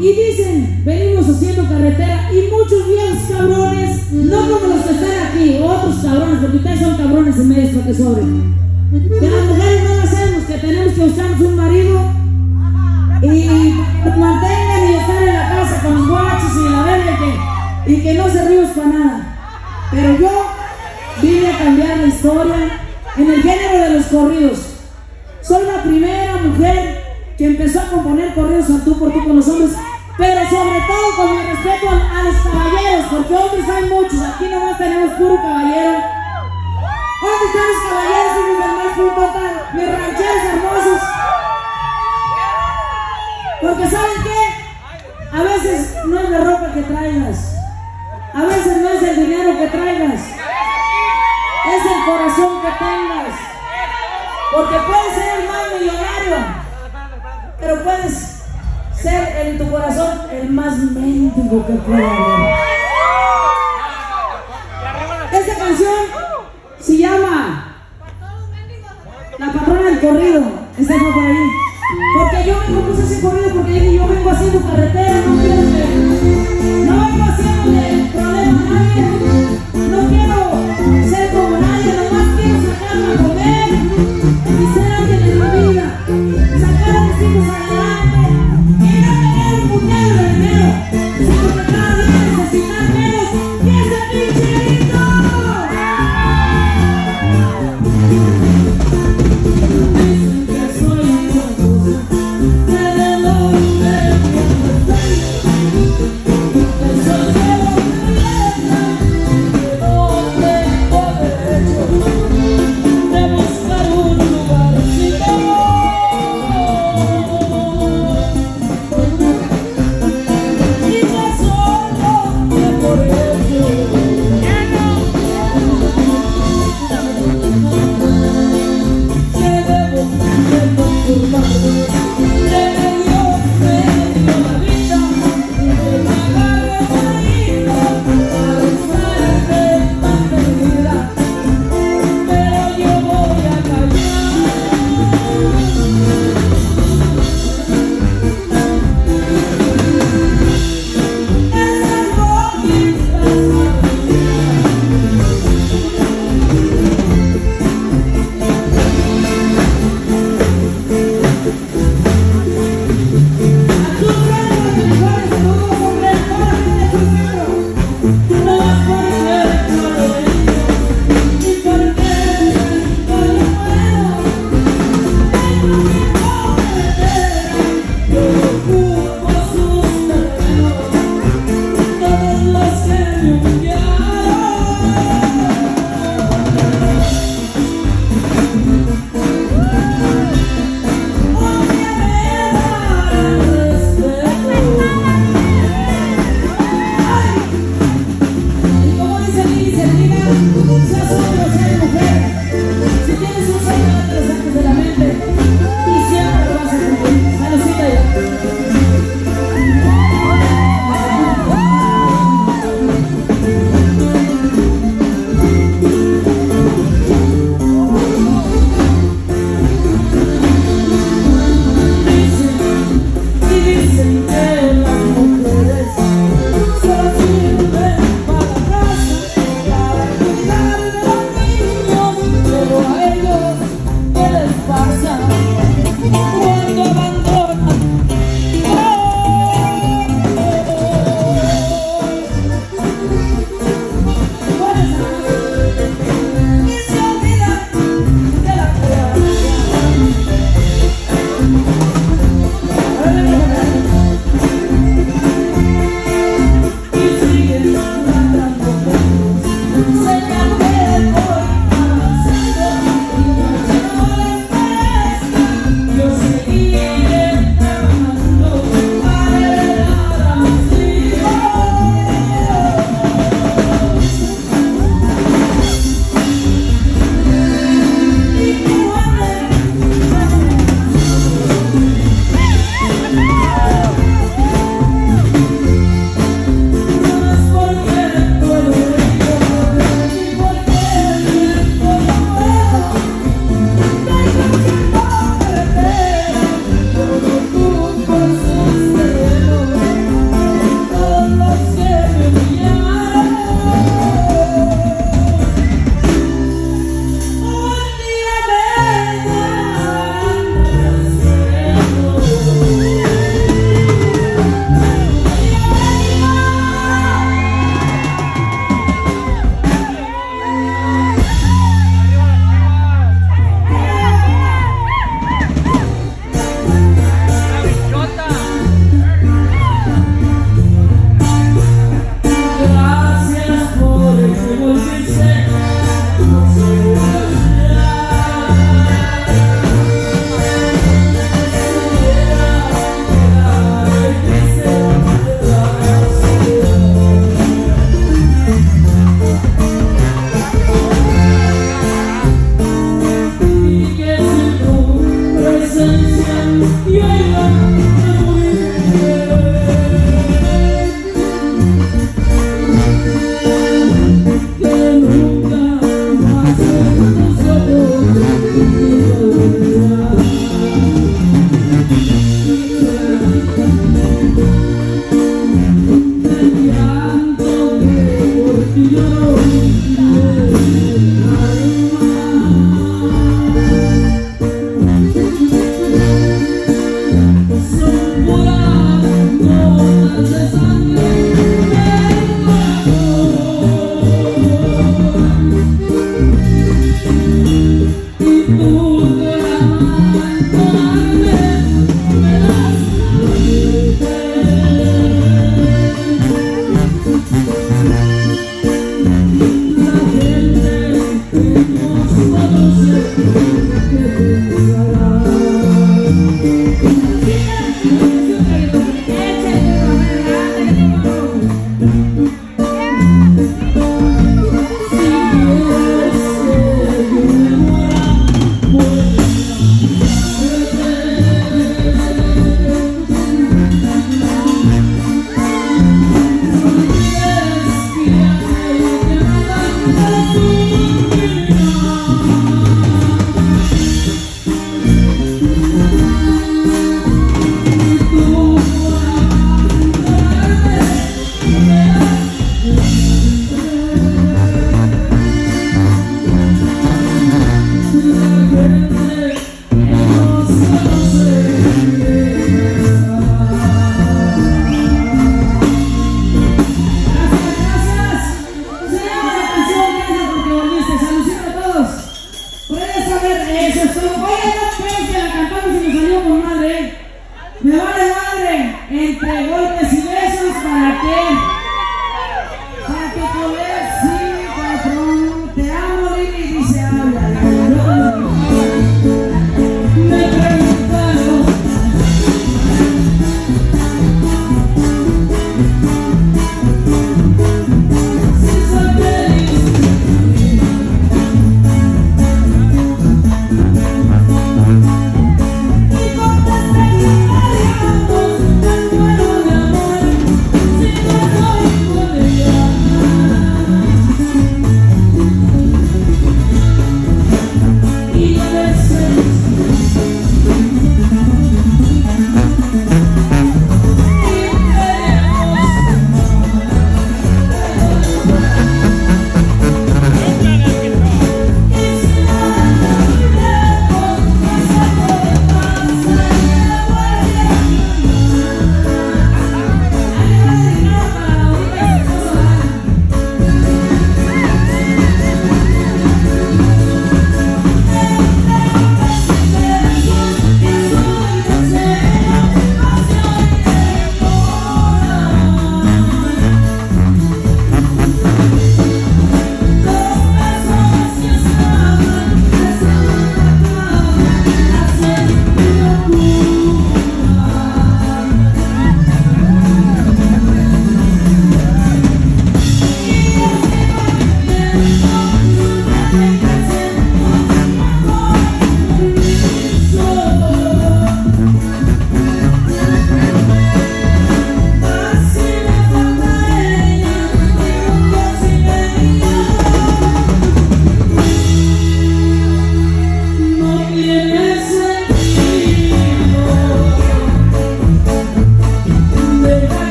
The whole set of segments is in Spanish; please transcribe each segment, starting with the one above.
Y dicen, venimos haciendo carretera y muchos viejos cabrones, no como los que están aquí, otros cabrones, porque ustedes son cabrones en medio para que sobren. Que las mujeres no las hacemos, que tenemos que usarnos un marido y, mantengan y estar en la casa con los guachos y la verga y que, y que no se ríos para nada. Pero yo vine a cambiar la historia en el género de los corridos. Soy la primera mujer que empezó a componer corridos al tú por tú con los hombres, pero sobre todo con mi respeto a, los caballeros, porque hombres hay muchos, aquí nomás tenemos puro caballero. ¿Dónde están los caballeros y mis hermanos total? Mis rancheros hermosos. Porque ¿saben qué? A veces no es la ropa que traigas. A veces no es el dinero que traigas. Es el corazón que tengas. Porque puedes ser el más millonario. Pero puedes ser en tu corazón el más mendigo que pueda haber. Esta canción se llama La patrona del corrido. Fue por ahí. Porque yo me compuse ese corrido porque yo vengo haciendo carretera, no quiero no vengo haciendo de nadie,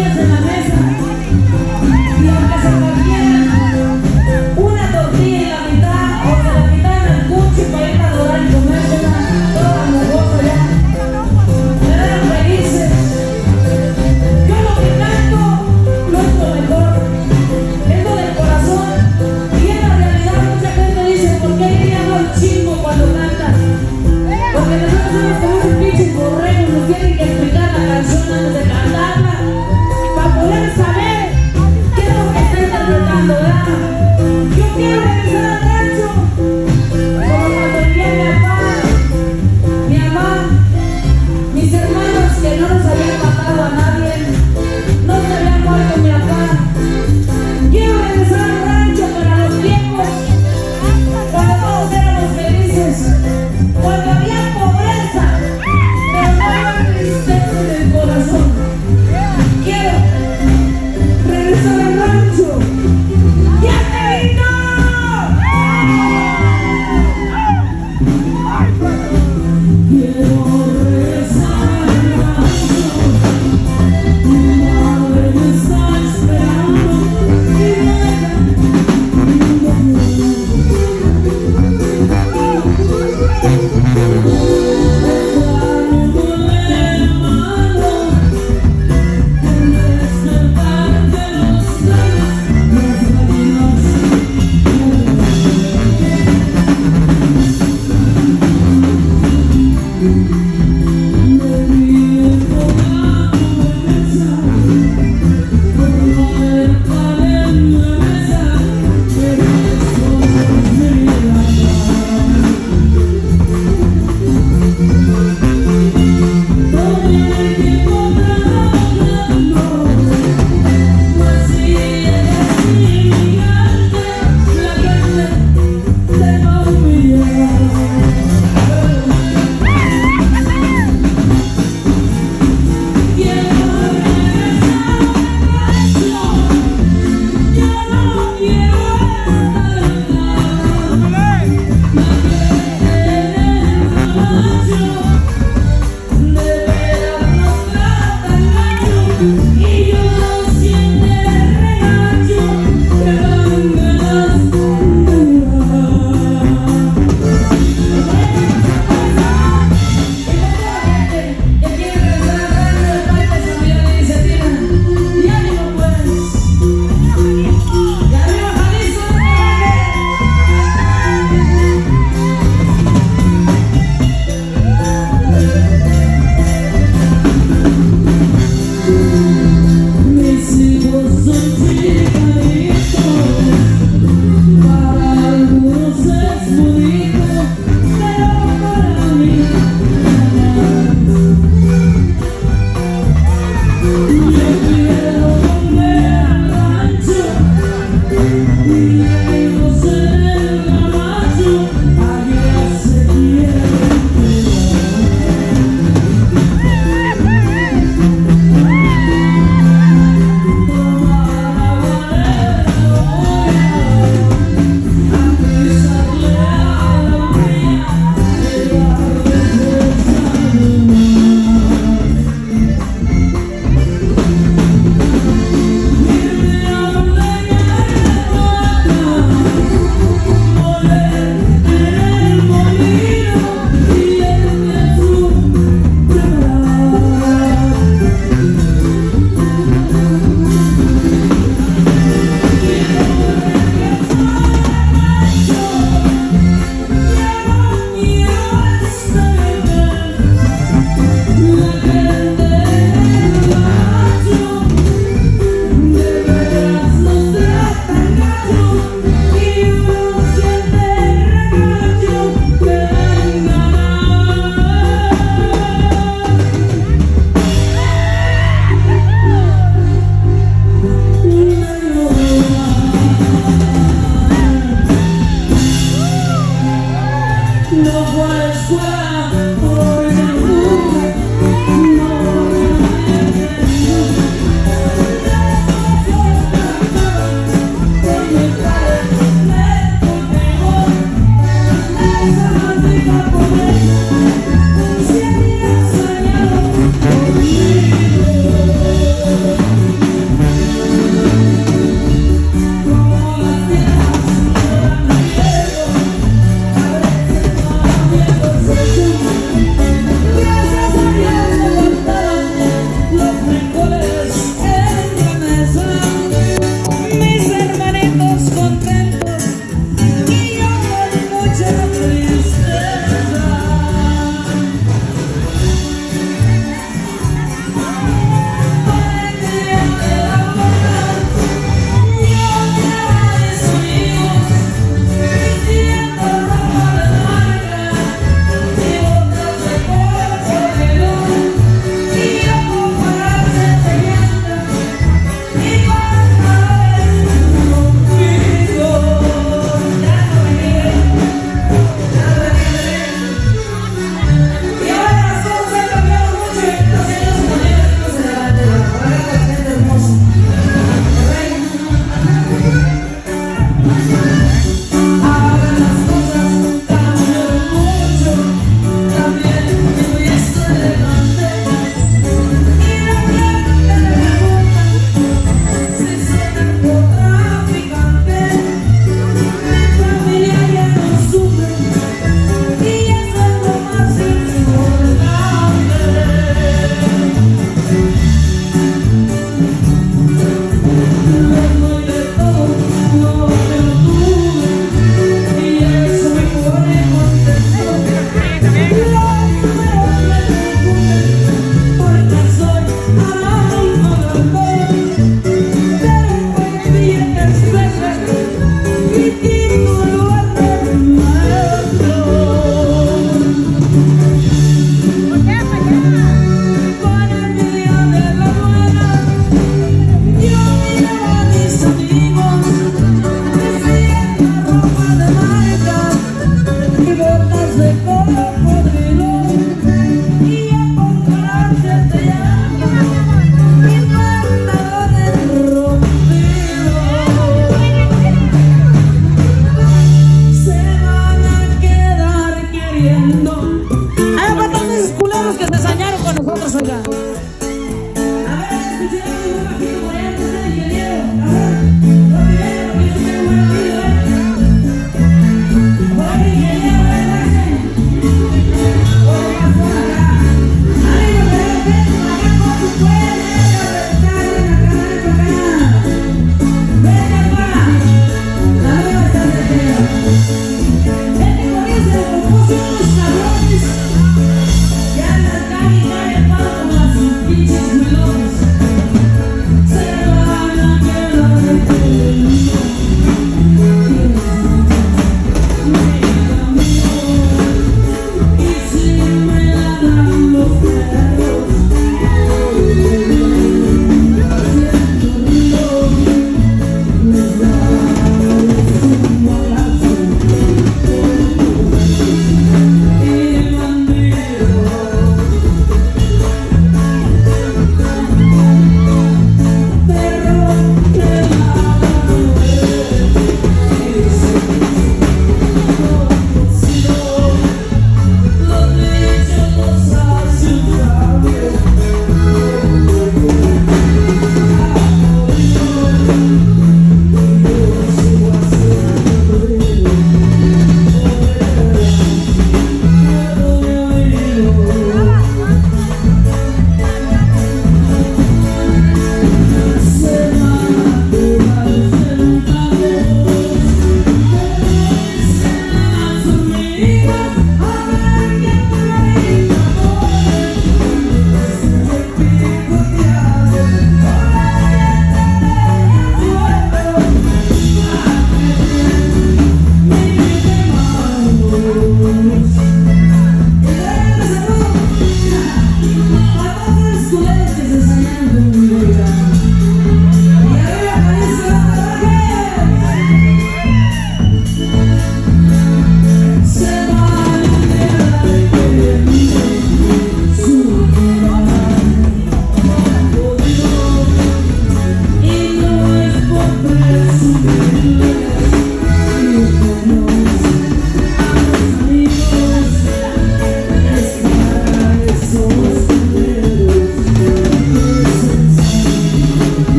Give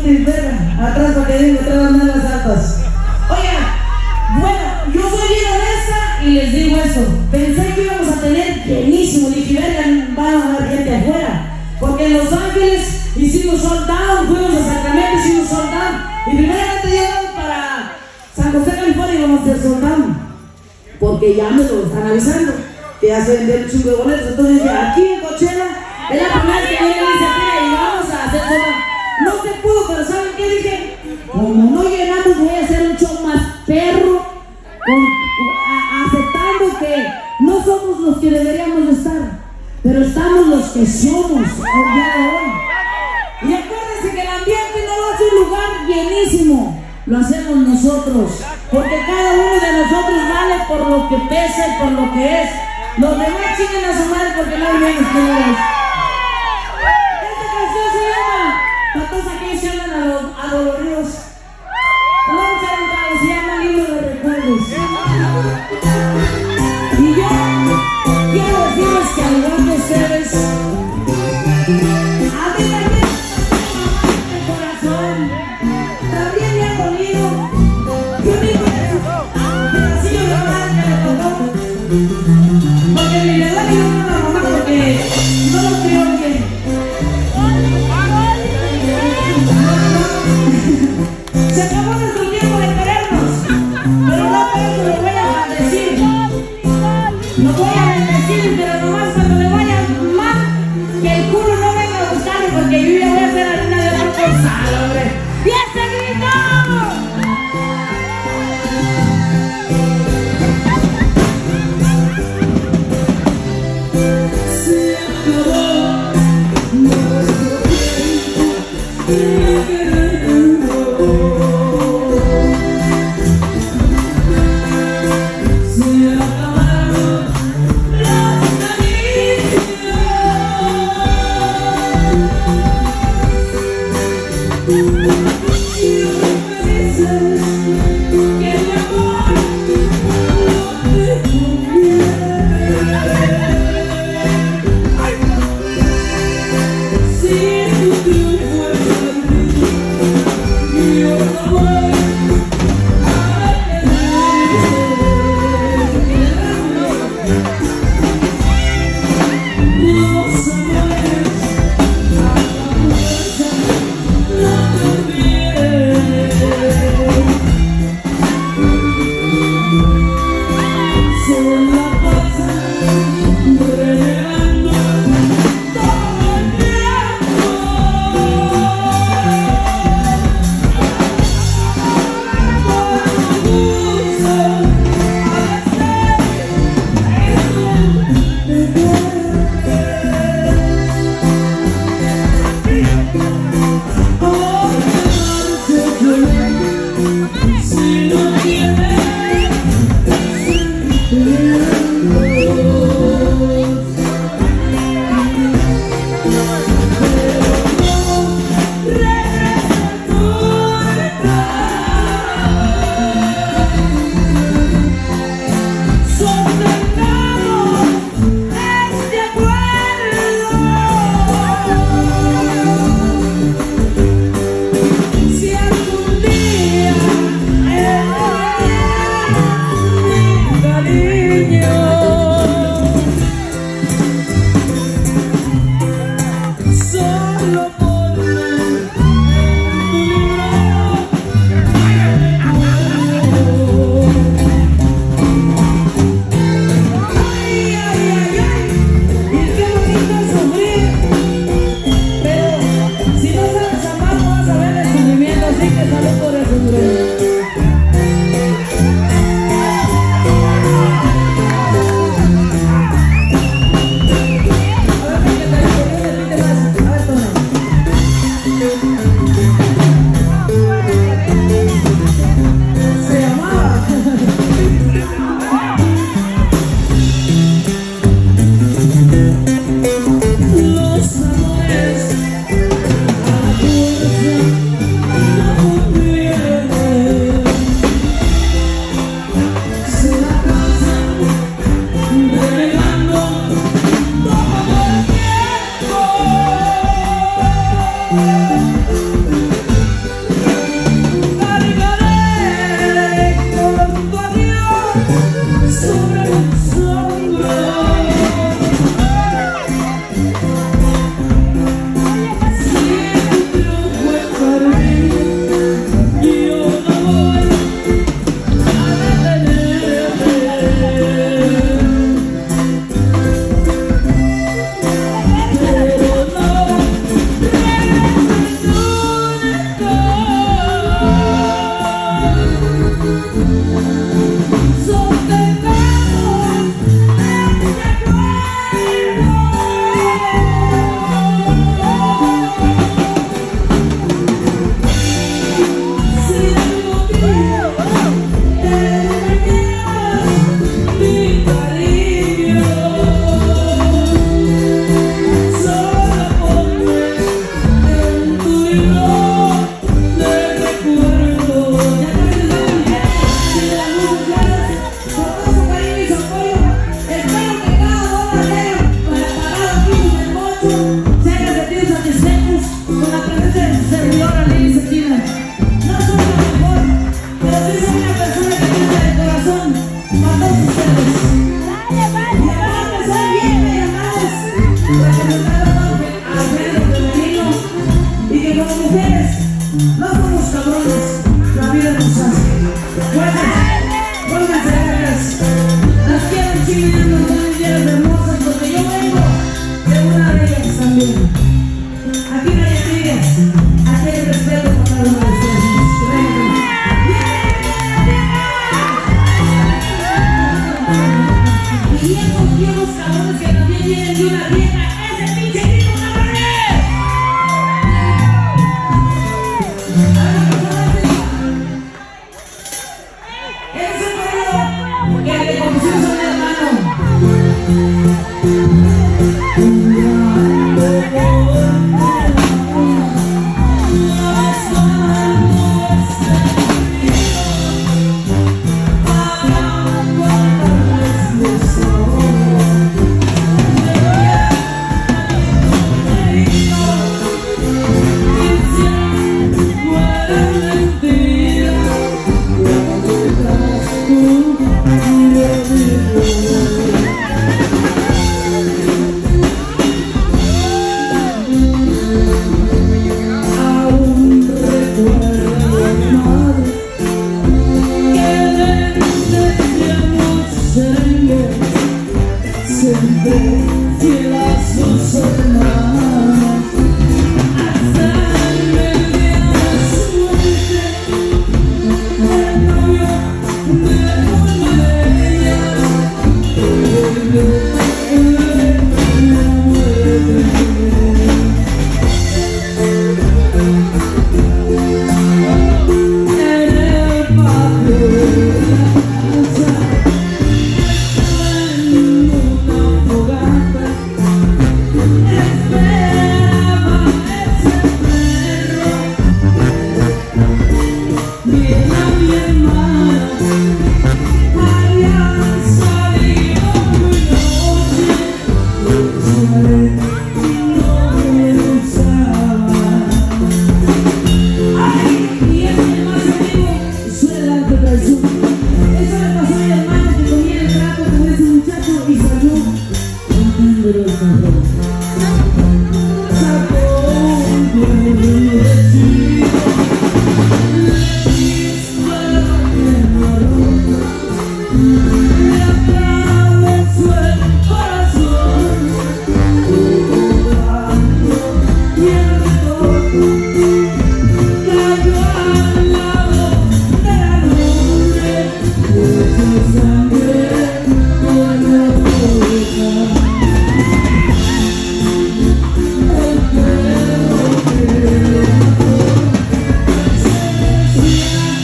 Atrás para que den que andar las altas. Oiga, bueno, yo soy bien honesta y les digo eso. Pensé que íbamos a tener llenísimo. Dije, vengan, va a haber gente afuera. Porque en Los Ángeles hicimos soldados, fuimos a Sacramento, hicimos soldados. Y primeramente llegamos para San José, California y vamos a hacer soldado, Porque ya me lo están avisando que ya se vendió el chingo de boletos. Entonces, aquí en Cochera, es la primera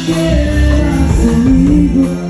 queira comigo